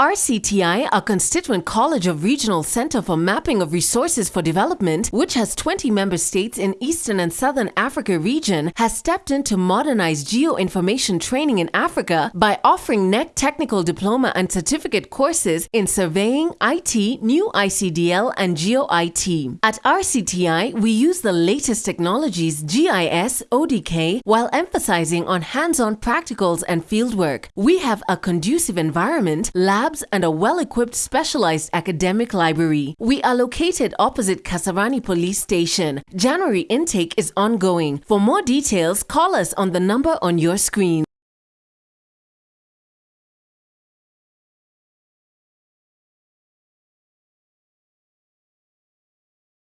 RCTI, a constituent college of Regional Center for Mapping of Resources for Development, which has 20 member states in Eastern and Southern Africa region, has stepped in to modernize geoinformation training in Africa by offering NEC technical diploma and certificate courses in surveying, IT, new ICDL, and GeoIT. At RCTI, we use the latest technologies GIS, ODK, while emphasizing on hands-on practicals and fieldwork. We have a conducive environment, lab labs, and a well-equipped specialized academic library. We are located opposite Kasarani Police Station. January intake is ongoing. For more details, call us on the number on your screen.